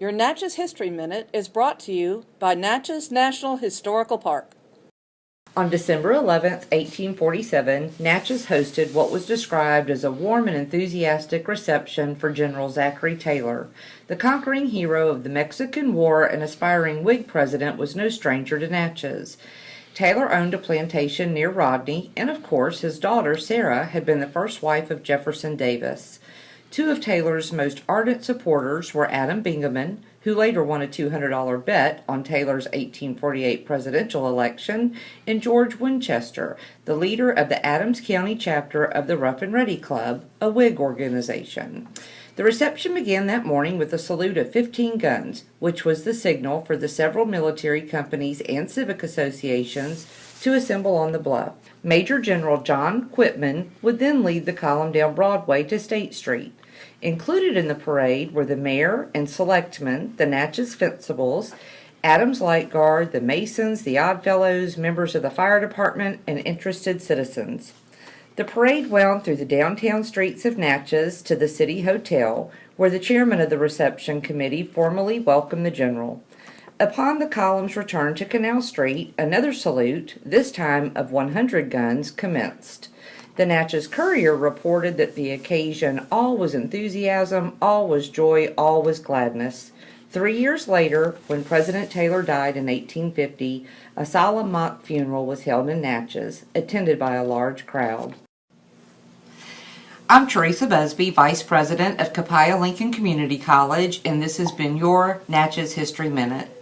Your Natchez History Minute is brought to you by Natchez National Historical Park. On December 11, 1847, Natchez hosted what was described as a warm and enthusiastic reception for General Zachary Taylor. The conquering hero of the Mexican War and aspiring Whig president was no stranger to Natchez. Taylor owned a plantation near Rodney, and of course his daughter Sarah had been the first wife of Jefferson Davis. Two of Taylor's most ardent supporters were Adam Bingaman, who later won a $200 bet on Taylor's 1848 presidential election, and George Winchester, the leader of the Adams County chapter of the Rough and Ready Club, a Whig organization. The reception began that morning with a salute of 15 guns, which was the signal for the several military companies and civic associations to assemble on the bluff. Major General John Quitman would then lead the column down Broadway to State Street. Included in the parade were the mayor and selectmen, the Natchez Fencibles, Adams Light Guard, the Masons, the Oddfellows, members of the fire department, and interested citizens. The parade wound through the downtown streets of Natchez to the City Hotel, where the chairman of the reception committee formally welcomed the general. Upon the column's return to Canal Street, another salute, this time of 100 guns, commenced. The Natchez Courier reported that the occasion all was enthusiasm, all was joy, all was gladness. Three years later, when President Taylor died in 1850, a solemn mock funeral was held in Natchez, attended by a large crowd. I'm Teresa Busby, Vice President of Copiah Lincoln Community College, and this has been your Natchez History Minute.